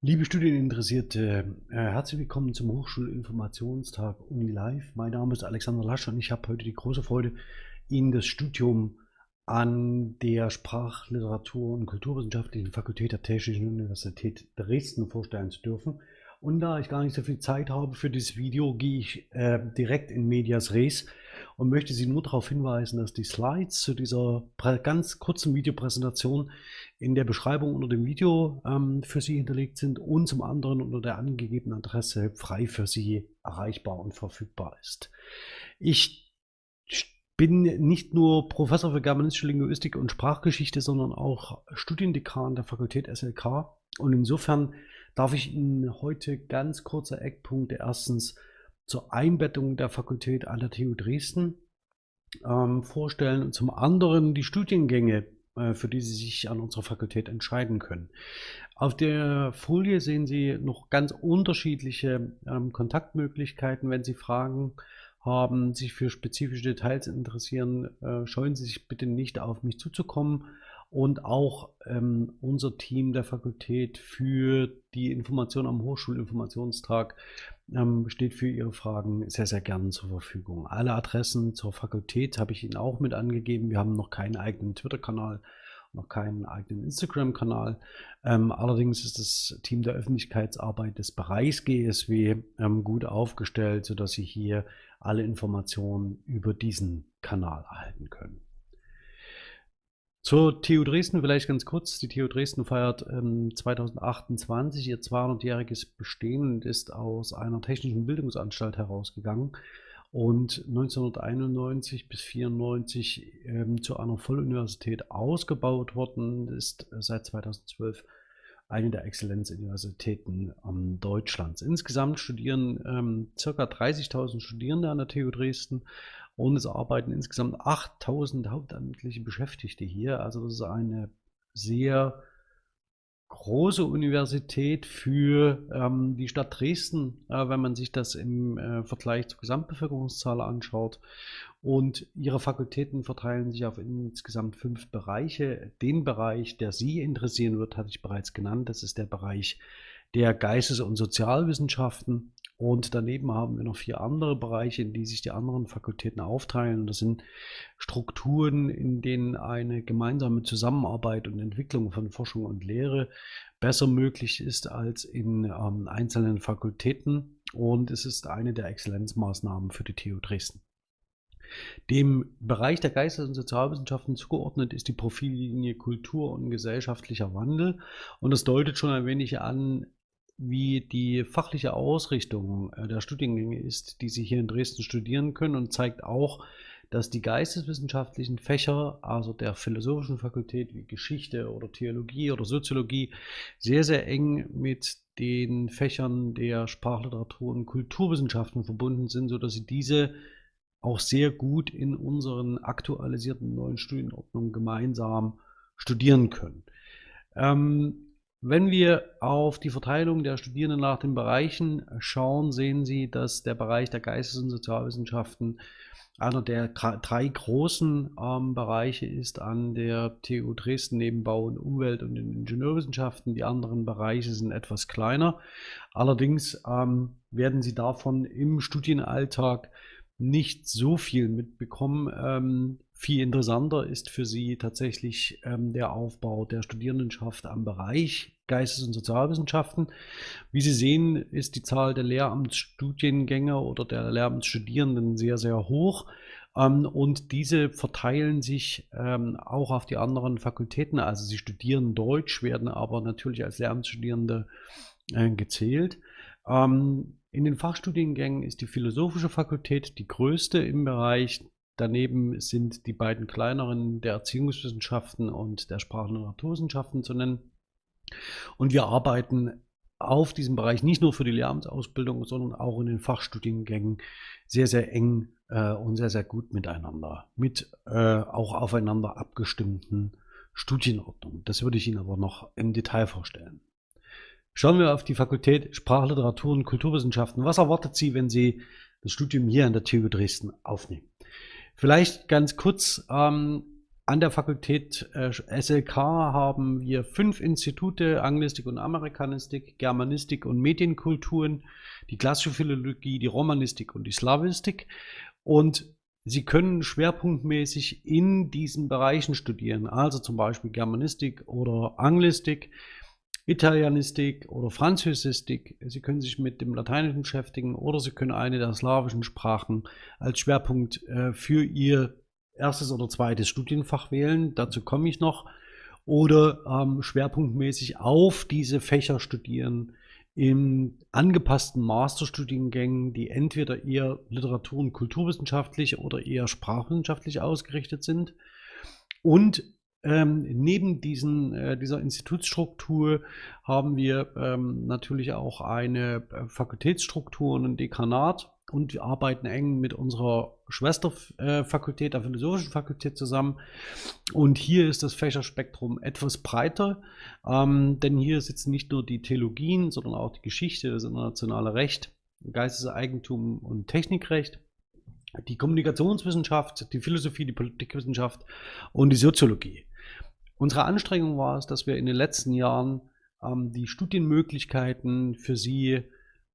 Liebe Studieninteressierte, äh, herzlich willkommen zum Hochschulinformationstag Uni Live. Mein Name ist Alexander Lasch und ich habe heute die große Freude, Ihnen das Studium an der Sprachliteratur- und Kulturwissenschaftlichen Fakultät der Technischen Universität Dresden vorstellen zu dürfen. Und da ich gar nicht so viel Zeit habe für dieses Video, gehe ich äh, direkt in Medias Res und möchte Sie nur darauf hinweisen, dass die Slides zu dieser ganz kurzen Videopräsentation in der Beschreibung unter dem Video ähm, für Sie hinterlegt sind und zum anderen unter der angegebenen Adresse frei für Sie erreichbar und verfügbar ist. Ich bin nicht nur Professor für germanistische Linguistik und Sprachgeschichte, sondern auch Studiendekan der Fakultät SLK und insofern darf ich Ihnen heute ganz kurze Eckpunkte erstens zur Einbettung der Fakultät an der TU Dresden ähm, vorstellen und zum anderen die Studiengänge, äh, für die Sie sich an unserer Fakultät entscheiden können. Auf der Folie sehen Sie noch ganz unterschiedliche ähm, Kontaktmöglichkeiten. Wenn Sie Fragen haben, sich für spezifische Details interessieren, äh, scheuen Sie sich bitte nicht auf mich zuzukommen und auch ähm, unser Team der Fakultät für die Information am Hochschulinformationstag ähm, steht für Ihre Fragen sehr, sehr gerne zur Verfügung. Alle Adressen zur Fakultät habe ich Ihnen auch mit angegeben. Wir haben noch keinen eigenen Twitter-Kanal, noch keinen eigenen Instagram-Kanal. Ähm, allerdings ist das Team der Öffentlichkeitsarbeit des Bereichs GSW ähm, gut aufgestellt, sodass Sie hier alle Informationen über diesen Kanal erhalten können. Zur TU Dresden vielleicht ganz kurz. Die TU Dresden feiert ähm, 2028 ihr 200-jähriges Bestehen und ist aus einer technischen Bildungsanstalt herausgegangen und 1991 bis 1994 ähm, zu einer Volluniversität ausgebaut worden, ist seit 2012 eine der Exzellenzuniversitäten ähm, Deutschlands. Insgesamt studieren ähm, ca. 30.000 Studierende an der TU Dresden und es arbeiten insgesamt 8000 hauptamtliche Beschäftigte hier. Also das ist eine sehr große Universität für ähm, die Stadt Dresden, äh, wenn man sich das im äh, Vergleich zur Gesamtbevölkerungszahl anschaut. Und ihre Fakultäten verteilen sich auf insgesamt fünf Bereiche. Den Bereich, der Sie interessieren wird, hatte ich bereits genannt. Das ist der Bereich der Geistes- und Sozialwissenschaften. Und daneben haben wir noch vier andere Bereiche, in die sich die anderen Fakultäten aufteilen. Das sind Strukturen, in denen eine gemeinsame Zusammenarbeit und Entwicklung von Forschung und Lehre besser möglich ist als in ähm, einzelnen Fakultäten. Und es ist eine der Exzellenzmaßnahmen für die TU Dresden. Dem Bereich der Geistes- und Sozialwissenschaften zugeordnet ist die Profillinie Kultur und gesellschaftlicher Wandel. Und das deutet schon ein wenig an, wie die fachliche Ausrichtung äh, der Studiengänge ist, die Sie hier in Dresden studieren können und zeigt auch, dass die geisteswissenschaftlichen Fächer, also der philosophischen Fakultät wie Geschichte oder Theologie oder Soziologie, sehr, sehr eng mit den Fächern der Sprachliteratur und Kulturwissenschaften verbunden sind, sodass Sie diese auch sehr gut in unseren aktualisierten neuen Studienordnungen gemeinsam studieren können. Ähm, wenn wir auf die Verteilung der Studierenden nach den Bereichen schauen, sehen Sie, dass der Bereich der Geistes- und Sozialwissenschaften einer der drei großen ähm, Bereiche ist an der TU Dresden neben Bau und Umwelt und den Ingenieurwissenschaften. Die anderen Bereiche sind etwas kleiner. Allerdings ähm, werden Sie davon im Studienalltag nicht so viel mitbekommen. Ähm, viel interessanter ist für Sie tatsächlich ähm, der Aufbau der Studierendenschaft am Bereich Geistes- und Sozialwissenschaften. Wie Sie sehen, ist die Zahl der Lehramtsstudiengänge oder der Lehramtsstudierenden sehr, sehr hoch. Ähm, und diese verteilen sich ähm, auch auf die anderen Fakultäten. Also sie studieren Deutsch, werden aber natürlich als Lehramtsstudierende äh, gezählt. Ähm, in den Fachstudiengängen ist die Philosophische Fakultät die größte im Bereich Daneben sind die beiden kleineren der Erziehungswissenschaften und der Sprachen- und Naturwissenschaften zu nennen. Und wir arbeiten auf diesem Bereich nicht nur für die Lehramtsausbildung, sondern auch in den Fachstudiengängen sehr, sehr eng äh, und sehr, sehr gut miteinander, mit äh, auch aufeinander abgestimmten Studienordnungen. Das würde ich Ihnen aber noch im Detail vorstellen. Schauen wir auf die Fakultät Sprachliteratur und Kulturwissenschaften. Was erwartet Sie, wenn Sie das Studium hier an der TU Dresden aufnehmen? Vielleicht ganz kurz, ähm, an der Fakultät äh, SLK haben wir fünf Institute, Anglistik und Amerikanistik, Germanistik und Medienkulturen, die klassische Philologie, die Romanistik und die Slavistik. Und Sie können schwerpunktmäßig in diesen Bereichen studieren, also zum Beispiel Germanistik oder Anglistik, Italianistik oder Französistik. Sie können sich mit dem Lateinischen beschäftigen oder Sie können eine der slawischen Sprachen als Schwerpunkt äh, für Ihr erstes oder zweites Studienfach wählen. Dazu komme ich noch. Oder ähm, schwerpunktmäßig auf diese Fächer studieren in angepassten Masterstudiengängen, die entweder eher literatur- und kulturwissenschaftlich oder eher sprachwissenschaftlich ausgerichtet sind. Und ähm, neben diesen, äh, dieser Institutsstruktur haben wir ähm, natürlich auch eine äh, Fakultätsstruktur und ein Dekanat und wir arbeiten eng mit unserer Schwesterfakultät, der Philosophischen Fakultät zusammen. Und hier ist das Fächerspektrum etwas breiter, ähm, denn hier sitzen nicht nur die Theologien, sondern auch die Geschichte, das internationale Recht, Geisteseigentum und Technikrecht die Kommunikationswissenschaft, die Philosophie, die Politikwissenschaft und die Soziologie. Unsere Anstrengung war es, dass wir in den letzten Jahren ähm, die Studienmöglichkeiten für Sie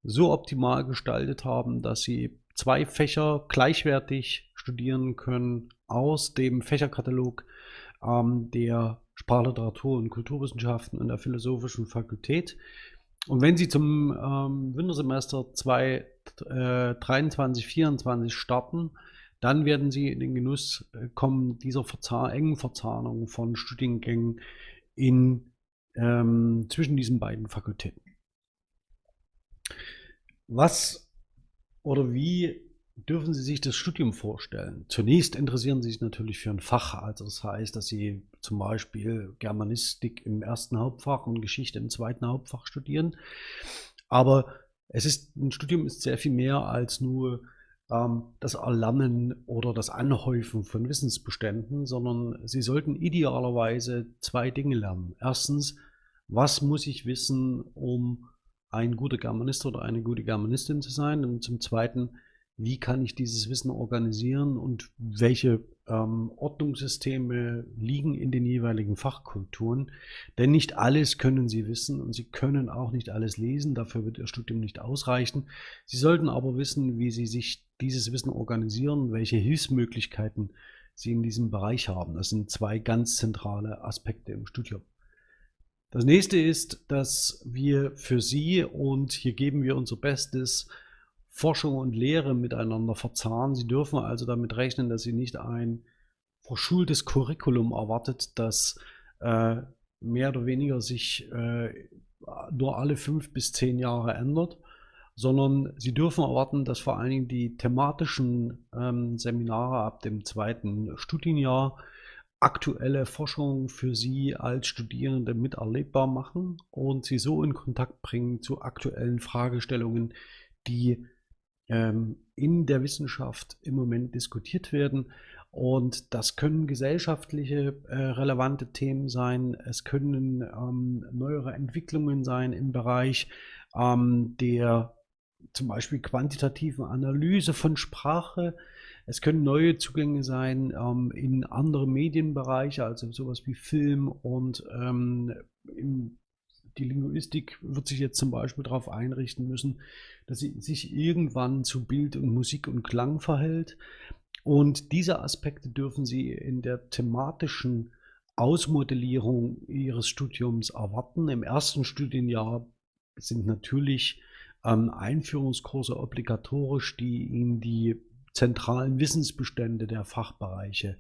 so optimal gestaltet haben, dass Sie zwei Fächer gleichwertig studieren können aus dem Fächerkatalog ähm, der Sprachliteratur und Kulturwissenschaften und der Philosophischen Fakultät. Und wenn Sie zum ähm, Wintersemester 2023, 2024 starten, dann werden Sie in den Genuss äh, kommen dieser Verzah engen Verzahnung von Studiengängen in, ähm, zwischen diesen beiden Fakultäten. Was oder wie dürfen Sie sich das Studium vorstellen? Zunächst interessieren Sie sich natürlich für ein Fach. Also das heißt, dass Sie zum Beispiel Germanistik im ersten Hauptfach und Geschichte im zweiten Hauptfach studieren. Aber es ist, ein Studium ist sehr viel mehr als nur das Erlernen oder das Anhäufen von Wissensbeständen, sondern Sie sollten idealerweise zwei Dinge lernen. Erstens, was muss ich wissen, um ein guter Germanist oder eine gute Germanistin zu sein? Und zum Zweiten, wie kann ich dieses Wissen organisieren und welche ähm, Ordnungssysteme liegen in den jeweiligen Fachkulturen. Denn nicht alles können Sie wissen und Sie können auch nicht alles lesen, dafür wird Ihr Studium nicht ausreichen. Sie sollten aber wissen, wie Sie sich dieses Wissen organisieren, welche Hilfsmöglichkeiten Sie in diesem Bereich haben. Das sind zwei ganz zentrale Aspekte im Studium. Das nächste ist, dass wir für Sie, und hier geben wir unser Bestes, Forschung und Lehre miteinander verzahnen. Sie dürfen also damit rechnen, dass Sie nicht ein verschultes Curriculum erwartet, das äh, mehr oder weniger sich äh, nur alle fünf bis zehn Jahre ändert, sondern Sie dürfen erwarten, dass vor allen Dingen die thematischen ähm, Seminare ab dem zweiten Studienjahr aktuelle Forschung für Sie als Studierende miterlebbar machen und Sie so in Kontakt bringen zu aktuellen Fragestellungen, die in der Wissenschaft im Moment diskutiert werden. Und das können gesellschaftliche äh, relevante Themen sein, es können ähm, neuere Entwicklungen sein im Bereich ähm, der zum Beispiel quantitativen Analyse von Sprache. Es können neue Zugänge sein ähm, in andere Medienbereiche, also sowas wie Film und ähm, im die Linguistik wird sich jetzt zum Beispiel darauf einrichten müssen, dass sie sich irgendwann zu Bild und Musik und Klang verhält. Und diese Aspekte dürfen Sie in der thematischen Ausmodellierung Ihres Studiums erwarten. Im ersten Studienjahr sind natürlich ähm, Einführungskurse obligatorisch, die Ihnen die zentralen Wissensbestände der Fachbereiche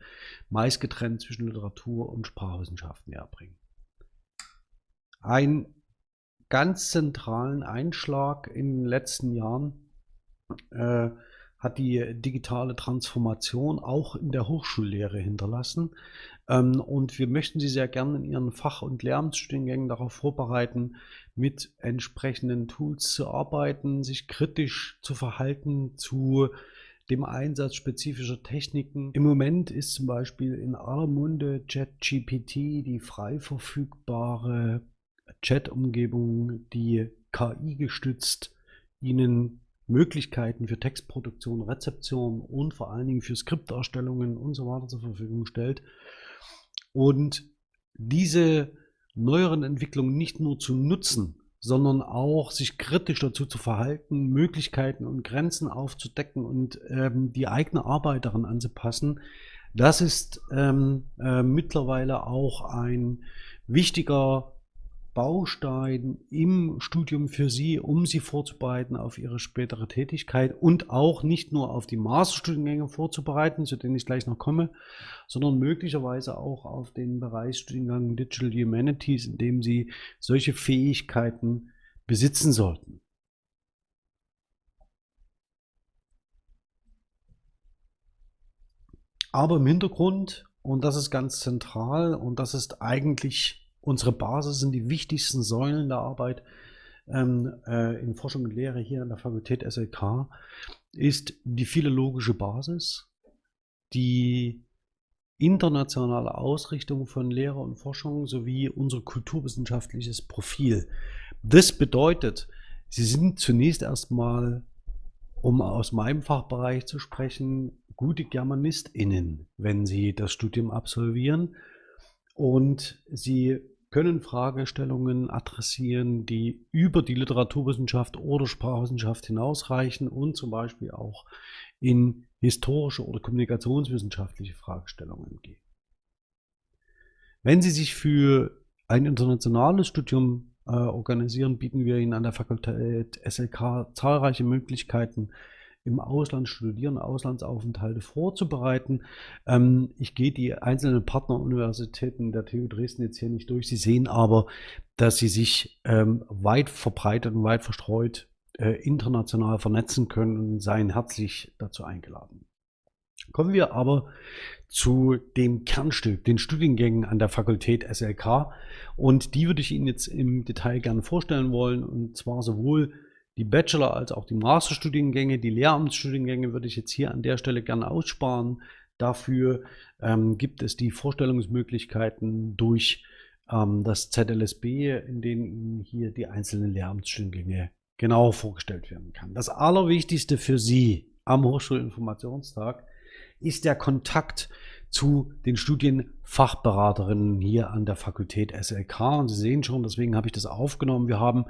meist getrennt zwischen Literatur und Sprachwissenschaften erbringen einen ganz zentralen Einschlag in den letzten Jahren äh, hat die digitale Transformation auch in der Hochschullehre hinterlassen. Ähm, und wir möchten Sie sehr gerne in Ihren Fach- und Lehramtsstudiengängen darauf vorbereiten, mit entsprechenden Tools zu arbeiten, sich kritisch zu verhalten zu dem Einsatz spezifischer Techniken. Im Moment ist zum Beispiel in aller Munde ChatGPT die frei verfügbare Chat-Umgebung, die KI gestützt Ihnen Möglichkeiten für Textproduktion, Rezeption und vor allen Dingen für Skripterstellungen und so weiter zur Verfügung stellt. Und diese neueren Entwicklungen nicht nur zu nutzen, sondern auch sich kritisch dazu zu verhalten, Möglichkeiten und Grenzen aufzudecken und ähm, die eigene Arbeit daran anzupassen. Das ist ähm, äh, mittlerweile auch ein wichtiger Baustein im Studium für Sie, um Sie vorzubereiten auf Ihre spätere Tätigkeit und auch nicht nur auf die Masterstudiengänge vorzubereiten, zu denen ich gleich noch komme, sondern möglicherweise auch auf den Bereichsstudiengang Digital Humanities, in dem Sie solche Fähigkeiten besitzen sollten. Aber im Hintergrund, und das ist ganz zentral, und das ist eigentlich unsere Basis sind die wichtigsten Säulen der Arbeit ähm, äh, in Forschung und Lehre hier an der Fakultät SLK, ist die philologische Basis, die internationale Ausrichtung von Lehre und Forschung sowie unser kulturwissenschaftliches Profil. Das bedeutet, Sie sind zunächst erstmal, um aus meinem Fachbereich zu sprechen, gute GermanistInnen, wenn Sie das Studium absolvieren. Und Sie können Fragestellungen adressieren, die über die Literaturwissenschaft oder Sprachwissenschaft hinausreichen und zum Beispiel auch in historische oder kommunikationswissenschaftliche Fragestellungen gehen. Wenn Sie sich für ein internationales Studium äh, organisieren, bieten wir Ihnen an der Fakultät SLK zahlreiche Möglichkeiten, im Ausland studieren, Auslandsaufenthalte vorzubereiten. Ähm, ich gehe die einzelnen Partneruniversitäten der TU Dresden jetzt hier nicht durch. Sie sehen aber, dass sie sich ähm, weit verbreitet und weit verstreut äh, international vernetzen können und seien herzlich dazu eingeladen. Kommen wir aber zu dem Kernstück, den Studiengängen an der Fakultät SLK. Und die würde ich Ihnen jetzt im Detail gerne vorstellen wollen. Und zwar sowohl die Bachelor- als auch die Masterstudiengänge, die Lehramtsstudiengänge würde ich jetzt hier an der Stelle gerne aussparen. Dafür ähm, gibt es die Vorstellungsmöglichkeiten durch ähm, das ZLSB, in denen Ihnen hier die einzelnen Lehramtsstudiengänge genau vorgestellt werden kann. Das Allerwichtigste für Sie am Hochschulinformationstag ist der Kontakt zu den Studienfachberaterinnen hier an der Fakultät SLK. Und Sie sehen schon, deswegen habe ich das aufgenommen. Wir haben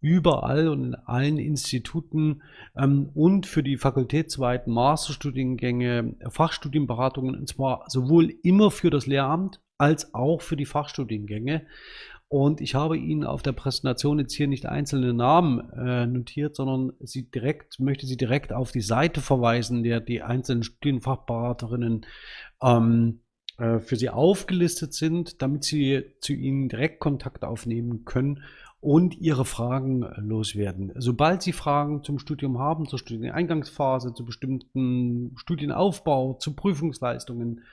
überall und in allen Instituten ähm, und für die fakultätsweiten Masterstudiengänge Fachstudienberatungen, und zwar sowohl immer für das Lehramt als auch für die Fachstudiengänge. Und ich habe Ihnen auf der Präsentation jetzt hier nicht einzelne Namen äh, notiert, sondern Sie direkt, möchte Sie direkt auf die Seite verweisen, der die einzelnen Studienfachberaterinnen ähm, äh, für Sie aufgelistet sind, damit Sie zu Ihnen direkt Kontakt aufnehmen können und ihre Fragen loswerden. Sobald Sie Fragen zum Studium haben, zur Studieneingangsphase, zu bestimmten Studienaufbau, zu Prüfungsleistungen,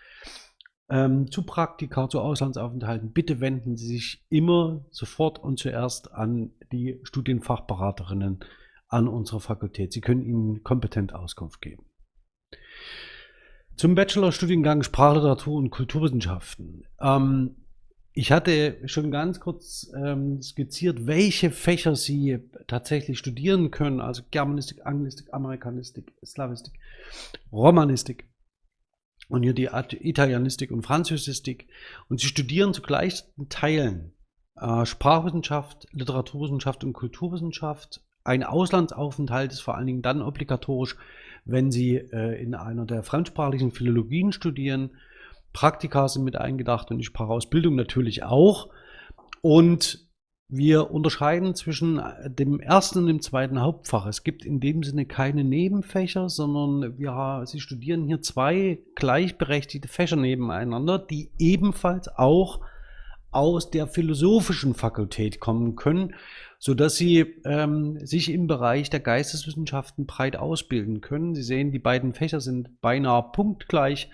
ähm, zu Praktika, zu Auslandsaufenthalten, bitte wenden Sie sich immer sofort und zuerst an die Studienfachberaterinnen an unserer Fakultät. Sie können Ihnen kompetent Auskunft geben. Zum Bachelorstudiengang Sprachliteratur und Kulturwissenschaften. Ähm, ich hatte schon ganz kurz ähm, skizziert, welche Fächer Sie tatsächlich studieren können, also Germanistik, Anglistik, Amerikanistik, Slavistik, Romanistik und hier die Italienistik und Französistik. Und Sie studieren zu gleichen Teilen äh, Sprachwissenschaft, Literaturwissenschaft und Kulturwissenschaft. Ein Auslandsaufenthalt ist vor allen Dingen dann obligatorisch, wenn Sie äh, in einer der fremdsprachlichen Philologien studieren Praktika sind mit eingedacht und die Sprachausbildung natürlich auch. Und wir unterscheiden zwischen dem ersten und dem zweiten Hauptfach. Es gibt in dem Sinne keine Nebenfächer, sondern wir, Sie studieren hier zwei gleichberechtigte Fächer nebeneinander, die ebenfalls auch aus der philosophischen Fakultät kommen können, sodass Sie ähm, sich im Bereich der Geisteswissenschaften breit ausbilden können. Sie sehen, die beiden Fächer sind beinahe punktgleich.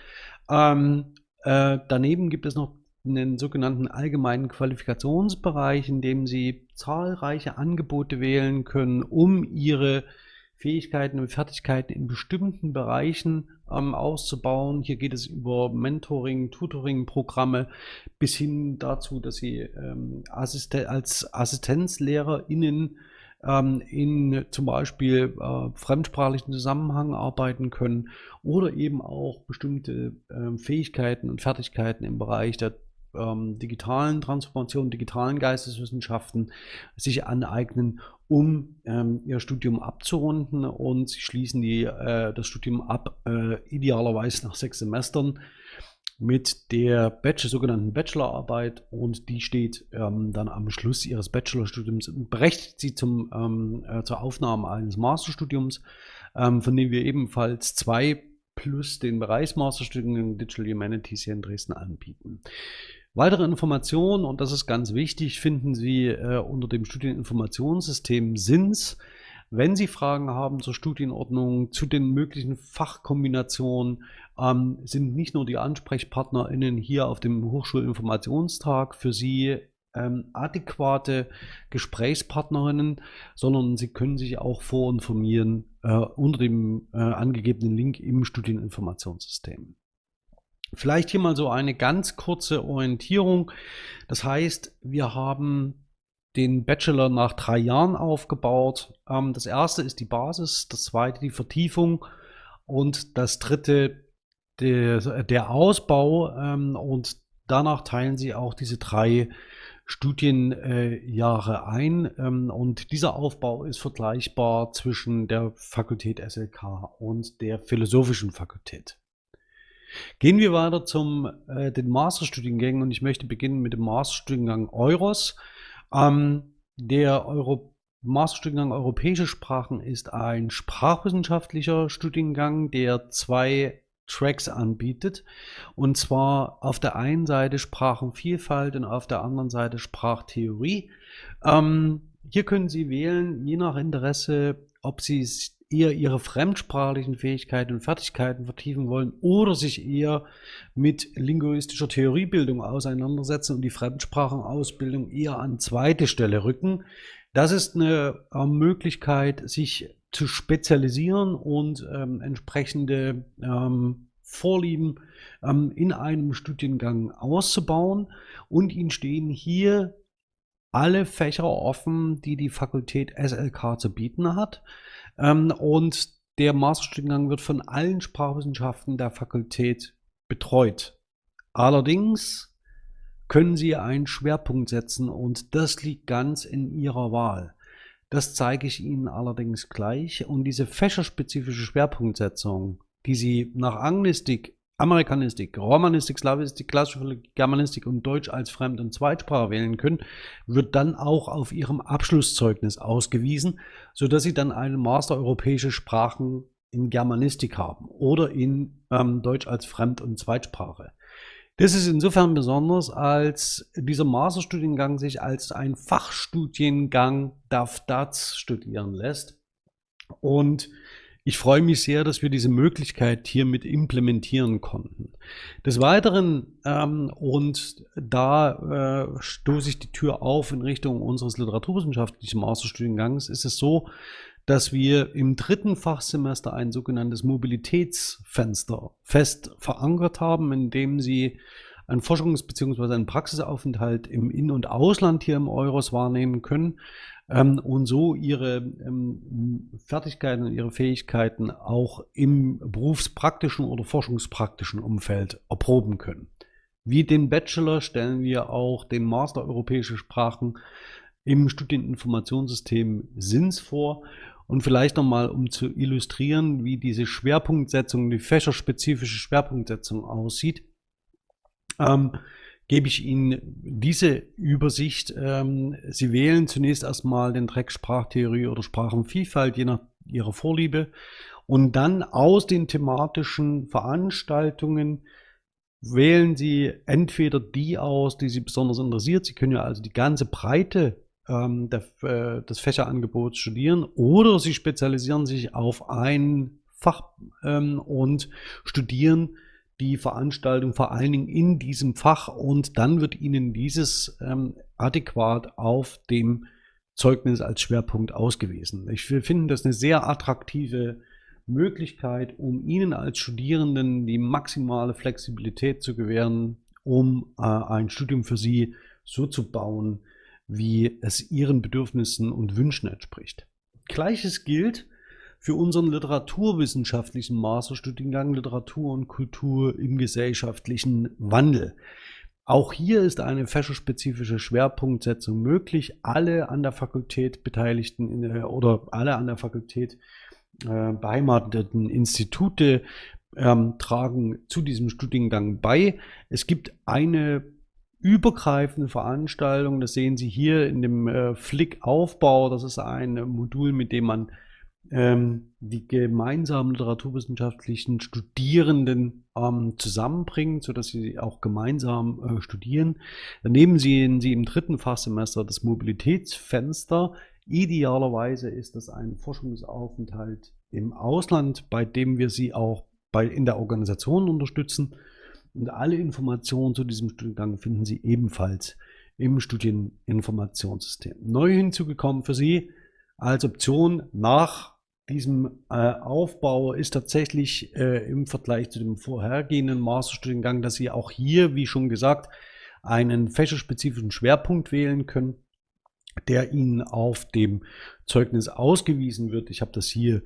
Ähm, äh, daneben gibt es noch einen sogenannten allgemeinen Qualifikationsbereich, in dem Sie zahlreiche Angebote wählen können, um Ihre Fähigkeiten und Fertigkeiten in bestimmten Bereichen ähm, auszubauen. Hier geht es über Mentoring, Tutoring-Programme bis hin dazu, dass Sie ähm, Assisten als AssistenzlehrerInnen ähm, in zum Beispiel äh, fremdsprachlichen Zusammenhang arbeiten können oder eben auch bestimmte äh, Fähigkeiten und Fertigkeiten im Bereich der ähm, digitalen Transformation, digitalen Geisteswissenschaften sich aneignen, um ähm, ihr Studium abzurunden. Und sie schließen die, äh, das Studium ab, äh, idealerweise nach sechs Semestern mit der Bachelor, sogenannten Bachelorarbeit und die steht ähm, dann am Schluss ihres Bachelorstudiums und berechtigt sie zum, ähm, äh, zur Aufnahme eines Masterstudiums, ähm, von dem wir ebenfalls zwei plus den Bereichsmasterstudiengang Digital Humanities hier in Dresden anbieten. Weitere Informationen, und das ist ganz wichtig, finden Sie äh, unter dem Studieninformationssystem SINS. Wenn Sie Fragen haben zur Studienordnung, zu den möglichen Fachkombinationen, ähm, sind nicht nur die AnsprechpartnerInnen hier auf dem Hochschulinformationstag für Sie ähm, adäquate Gesprächspartnerinnen, sondern Sie können sich auch vorinformieren äh, unter dem äh, angegebenen Link im Studieninformationssystem. Vielleicht hier mal so eine ganz kurze Orientierung. Das heißt, wir haben den Bachelor nach drei Jahren aufgebaut. Ähm, das erste ist die Basis, das zweite die Vertiefung und das dritte der, der Ausbau. Ähm, und danach teilen sie auch diese drei Studienjahre ein. Ähm, und dieser Aufbau ist vergleichbar zwischen der Fakultät SLK und der Philosophischen Fakultät. Gehen wir weiter zum äh, den Masterstudiengängen und ich möchte beginnen mit dem Masterstudiengang Euros. Ähm, der Euro Masterstudiengang Europäische Sprachen ist ein sprachwissenschaftlicher Studiengang, der zwei Tracks anbietet. Und zwar auf der einen Seite Sprachenvielfalt und auf der anderen Seite Sprachtheorie. Ähm, hier können Sie wählen, je nach Interesse, ob Sie eher ihre fremdsprachlichen Fähigkeiten und Fertigkeiten vertiefen wollen oder sich eher mit linguistischer Theoriebildung auseinandersetzen und die Fremdsprachenausbildung eher an zweite Stelle rücken. Das ist eine äh, Möglichkeit, sich zu spezialisieren und ähm, entsprechende ähm, Vorlieben ähm, in einem Studiengang auszubauen. Und Ihnen stehen hier alle Fächer offen, die die Fakultät SLK zu bieten hat. Ähm, und der Masterstudiengang wird von allen Sprachwissenschaften der Fakultät betreut. Allerdings können Sie einen Schwerpunkt setzen und das liegt ganz in Ihrer Wahl. Das zeige ich Ihnen allerdings gleich. Und diese fächerspezifische Schwerpunktsetzung, die Sie nach Anglistik Amerikanistik, Romanistik, Slavistik, klassische Germanistik und Deutsch als Fremd- und Zweitsprache wählen können, wird dann auch auf ihrem Abschlusszeugnis ausgewiesen, sodass sie dann einen Master Europäische Sprachen in Germanistik haben oder in ähm, Deutsch als Fremd- und Zweitsprache. Das ist insofern besonders, als dieser Masterstudiengang sich als ein Fachstudiengang DAF DATS studieren lässt. Und ich freue mich sehr, dass wir diese Möglichkeit hiermit implementieren konnten. Des Weiteren, ähm, und da äh, stoße ich die Tür auf in Richtung unseres literaturwissenschaftlichen Masterstudiengangs, ist es so, dass wir im dritten Fachsemester ein sogenanntes Mobilitätsfenster fest verankert haben, in dem Sie einen Forschungs- bzw. einen Praxisaufenthalt im In- und Ausland hier im Euros wahrnehmen können ähm, und so ihre ähm, Fertigkeiten und ihre Fähigkeiten auch im berufspraktischen oder forschungspraktischen Umfeld erproben können. Wie den Bachelor stellen wir auch den Master Europäische Sprachen im Studieninformationssystem SINS vor. Und vielleicht nochmal, um zu illustrieren, wie diese Schwerpunktsetzung, die fächerspezifische Schwerpunktsetzung aussieht. Ähm, gebe ich Ihnen diese Übersicht. Ähm, Sie wählen zunächst erstmal den Track Sprachtheorie oder Sprachenvielfalt, je nach Ihrer Vorliebe. Und dann aus den thematischen Veranstaltungen wählen Sie entweder die aus, die Sie besonders interessiert. Sie können ja also die ganze Breite ähm, der, äh, des Fächerangebots studieren oder Sie spezialisieren sich auf ein Fach ähm, und studieren die Veranstaltung vor allen Dingen in diesem Fach und dann wird Ihnen dieses ähm, adäquat auf dem Zeugnis als Schwerpunkt ausgewiesen. Ich finde das eine sehr attraktive Möglichkeit, um Ihnen als Studierenden die maximale Flexibilität zu gewähren, um äh, ein Studium für Sie so zu bauen, wie es ihren Bedürfnissen und Wünschen entspricht. Gleiches gilt für unseren literaturwissenschaftlichen Masterstudiengang Literatur und Kultur im gesellschaftlichen Wandel. Auch hier ist eine fächerspezifische Schwerpunktsetzung möglich. Alle an der Fakultät Beteiligten in, oder alle an der Fakultät äh, beheimateten Institute ähm, tragen zu diesem Studiengang bei. Es gibt eine übergreifende Veranstaltung, das sehen Sie hier in dem äh, Flick-Aufbau. Das ist ein Modul, mit dem man ähm, die gemeinsamen literaturwissenschaftlichen Studierenden ähm, zusammenbringt, sodass sie auch gemeinsam äh, studieren. Daneben sehen Sie im dritten Fachsemester das Mobilitätsfenster. Idealerweise ist das ein Forschungsaufenthalt im Ausland, bei dem wir Sie auch bei, in der Organisation unterstützen. Und alle Informationen zu diesem Studiengang finden Sie ebenfalls im Studieninformationssystem. Neu hinzugekommen für Sie als Option nach diesem äh, Aufbau ist tatsächlich äh, im Vergleich zu dem vorhergehenden Masterstudiengang, dass Sie auch hier, wie schon gesagt, einen fächerspezifischen Schwerpunkt wählen können, der Ihnen auf dem Zeugnis ausgewiesen wird. Ich habe das hier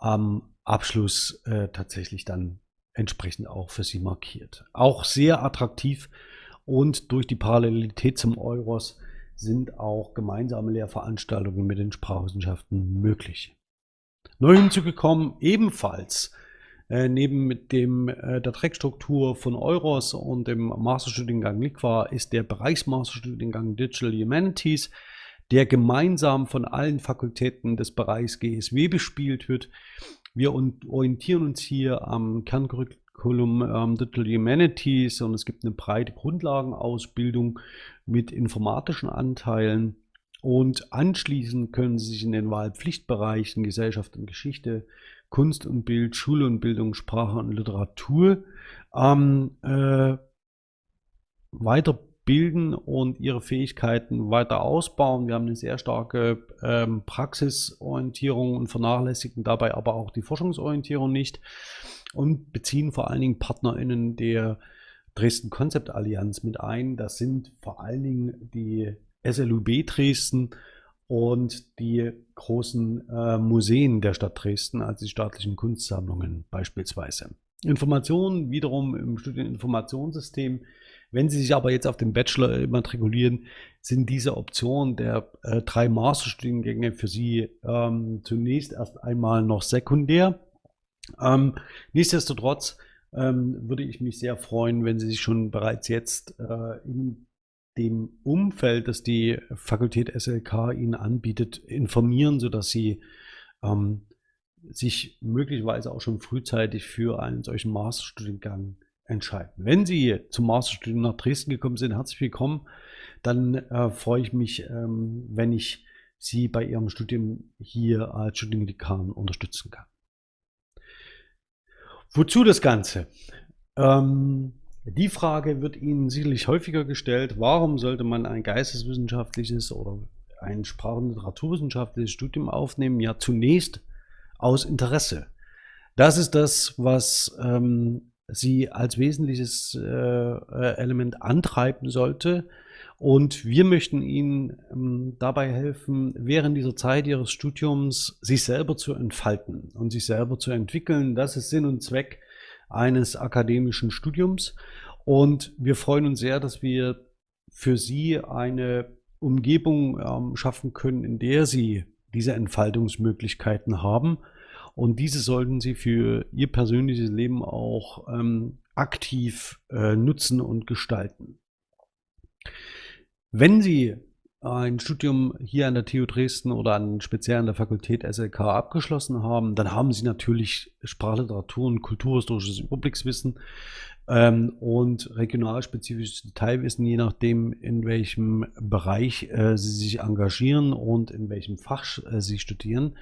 am Abschluss äh, tatsächlich dann entsprechend auch für Sie markiert. Auch sehr attraktiv und durch die Parallelität zum Euros sind auch gemeinsame Lehrveranstaltungen mit den Sprachwissenschaften möglich. Neu hinzugekommen ebenfalls äh, neben dem, äh, der Trackstruktur von Euros und dem Masterstudiengang Liqua ist der Bereichsmasterstudiengang Digital Humanities, der gemeinsam von allen Fakultäten des Bereichs GSW bespielt wird. Wir orientieren uns hier am Kerncurriculum ähm, Digital Humanities und es gibt eine breite Grundlagenausbildung mit informatischen Anteilen und anschließend können Sie sich in den Wahlpflichtbereichen Gesellschaft und Geschichte, Kunst und Bild, Schule und Bildung, Sprache und Literatur ähm, äh, weiterbilden und ihre Fähigkeiten weiter ausbauen. Wir haben eine sehr starke ähm, Praxisorientierung und vernachlässigen dabei aber auch die Forschungsorientierung nicht und beziehen vor allen Dingen PartnerInnen der Dresden Konzept Allianz mit ein. Das sind vor allen Dingen die SLUB Dresden und die großen äh, Museen der Stadt Dresden, also die staatlichen Kunstsammlungen beispielsweise. Informationen wiederum im Studieninformationssystem. Wenn Sie sich aber jetzt auf den Bachelor immatrikulieren, sind diese Optionen der äh, drei Masterstudiengänge für Sie ähm, zunächst erst einmal noch sekundär. Ähm, nichtsdestotrotz ähm, würde ich mich sehr freuen, wenn Sie sich schon bereits jetzt äh, in dem Umfeld, das die Fakultät SLK Ihnen anbietet, informieren, sodass Sie ähm, sich möglicherweise auch schon frühzeitig für einen solchen Masterstudiengang entscheiden. Wenn Sie zum Masterstudium nach Dresden gekommen sind, herzlich willkommen. Dann äh, freue ich mich, ähm, wenn ich Sie bei Ihrem Studium hier als Studiendekan unterstützen kann. Wozu das Ganze? Ähm, die Frage wird Ihnen sicherlich häufiger gestellt, warum sollte man ein geisteswissenschaftliches oder ein Sprach- und Literaturwissenschaftliches Studium aufnehmen? Ja, zunächst aus Interesse. Das ist das, was ähm, Sie als wesentliches äh, äh Element antreiben sollte. Und wir möchten Ihnen ähm, dabei helfen, während dieser Zeit Ihres Studiums sich selber zu entfalten und sich selber zu entwickeln. Das ist Sinn und Zweck eines akademischen Studiums. Und wir freuen uns sehr, dass wir für Sie eine Umgebung ähm, schaffen können, in der Sie diese Entfaltungsmöglichkeiten haben. Und diese sollten Sie für Ihr persönliches Leben auch ähm, aktiv äh, nutzen und gestalten. Wenn Sie ein Studium hier an der TU Dresden oder an speziell an der Fakultät SLK abgeschlossen haben, dann haben Sie natürlich Sprachliteratur und kulturhistorisches Überblickswissen ähm, und regionalspezifisches Detailwissen, je nachdem, in welchem Bereich äh, Sie sich engagieren und in welchem Fach äh, Sie studieren.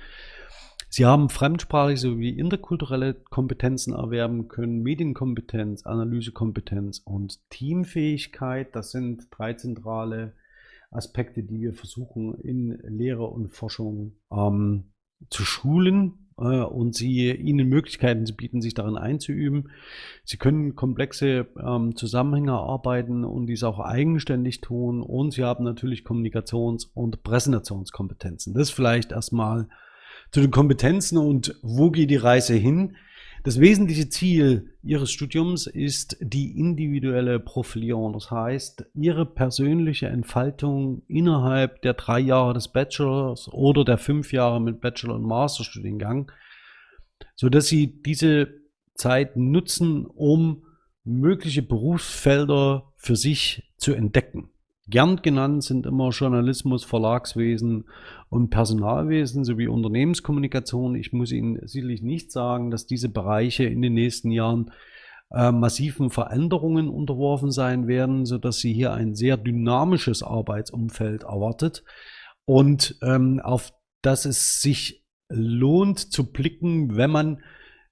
Sie haben fremdsprachliche sowie interkulturelle Kompetenzen erwerben können, Medienkompetenz, Analysekompetenz und Teamfähigkeit. Das sind drei zentrale Aspekte, die wir versuchen in Lehre und Forschung ähm, zu schulen äh, und sie ihnen Möglichkeiten zu bieten, sich darin einzuüben. Sie können komplexe ähm, Zusammenhänge arbeiten und dies auch eigenständig tun und sie haben natürlich Kommunikations- und Präsentationskompetenzen. Das vielleicht erstmal zu den Kompetenzen und wo geht die Reise hin? Das wesentliche Ziel Ihres Studiums ist die individuelle Profilierung. Das heißt, Ihre persönliche Entfaltung innerhalb der drei Jahre des Bachelors oder der fünf Jahre mit Bachelor- und Masterstudiengang, sodass Sie diese Zeit nutzen, um mögliche Berufsfelder für sich zu entdecken. Gern genannt sind immer Journalismus, Verlagswesen und Personalwesen sowie Unternehmenskommunikation. Ich muss Ihnen sicherlich nicht sagen, dass diese Bereiche in den nächsten Jahren äh, massiven Veränderungen unterworfen sein werden, sodass Sie hier ein sehr dynamisches Arbeitsumfeld erwartet und ähm, auf das es sich lohnt zu blicken, wenn man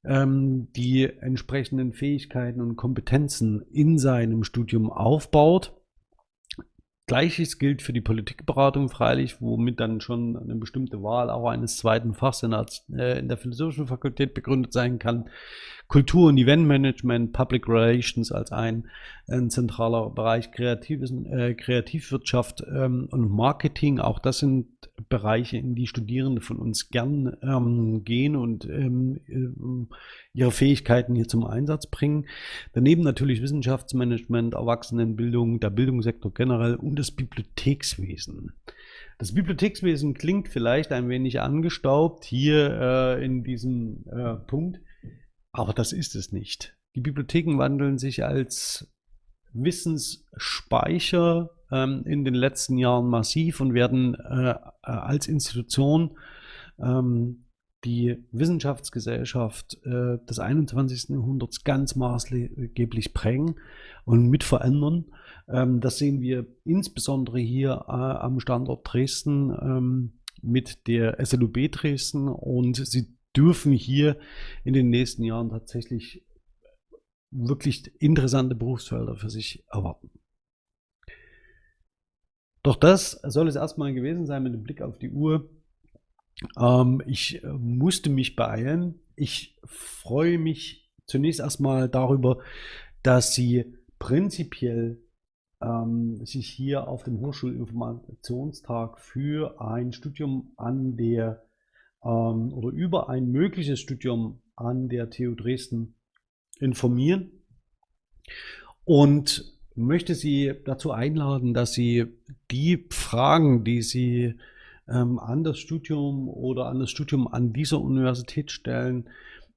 ähm, die entsprechenden Fähigkeiten und Kompetenzen in seinem Studium aufbaut. Gleiches gilt für die Politikberatung freilich, womit dann schon eine bestimmte Wahl auch eines zweiten Fachs in der, äh, in der Philosophischen Fakultät begründet sein kann. Kultur- und Eventmanagement, Public Relations als ein, ein zentraler Bereich, Kreatives, äh, Kreativwirtschaft ähm, und Marketing. Auch das sind Bereiche, in die Studierende von uns gern ähm, gehen und ähm, äh, ihre Fähigkeiten hier zum Einsatz bringen. Daneben natürlich Wissenschaftsmanagement, Erwachsenenbildung, der Bildungssektor generell und das Bibliothekswesen. Das Bibliothekswesen klingt vielleicht ein wenig angestaubt hier äh, in diesem äh, Punkt. Aber das ist es nicht. Die Bibliotheken wandeln sich als Wissensspeicher ähm, in den letzten Jahren massiv und werden äh, äh als Institution ähm, die Wissenschaftsgesellschaft äh, des 21. Jahrhunderts ganz maßgeblich prägen und mit verändern. Ähm, das sehen wir insbesondere hier äh, am Standort Dresden ähm, mit der SLUB Dresden und sie dürfen hier in den nächsten Jahren tatsächlich wirklich interessante Berufsfelder für sich erwarten. Doch das soll es erstmal gewesen sein mit dem Blick auf die Uhr. Ähm, ich äh, musste mich beeilen. Ich freue mich zunächst erstmal darüber, dass Sie prinzipiell ähm, sich hier auf dem Hochschulinformationstag für ein Studium an der ähm, oder über ein mögliches Studium an der TU Dresden informieren und möchte Sie dazu einladen, dass Sie die Fragen, die Sie ähm, an das Studium oder an das Studium an dieser Universität stellen,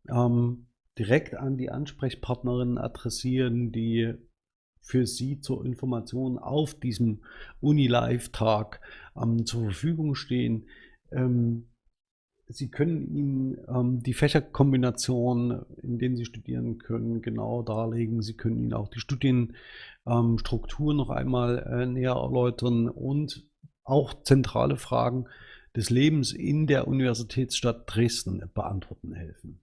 ähm, direkt an die Ansprechpartnerinnen adressieren, die für Sie zur Information auf diesem Uni-Live-Tag ähm, zur Verfügung stehen. Ähm, Sie können Ihnen ähm, die Fächerkombination, in denen Sie studieren können, genau darlegen. Sie können Ihnen auch die Studienstruktur ähm, noch einmal äh, näher erläutern und auch zentrale Fragen des Lebens in der Universitätsstadt Dresden beantworten helfen.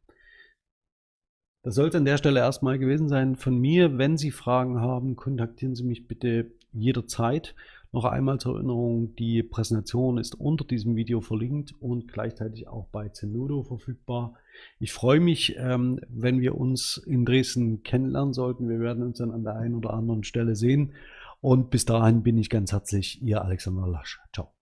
Das soll es an der Stelle erstmal gewesen sein von mir. Wenn Sie Fragen haben, kontaktieren Sie mich bitte jederzeit. Noch einmal zur Erinnerung, die Präsentation ist unter diesem Video verlinkt und gleichzeitig auch bei Zenodo verfügbar. Ich freue mich, ähm, wenn wir uns in Dresden kennenlernen sollten. Wir werden uns dann an der einen oder anderen Stelle sehen. Und bis dahin bin ich ganz herzlich Ihr Alexander Lasch. Ciao.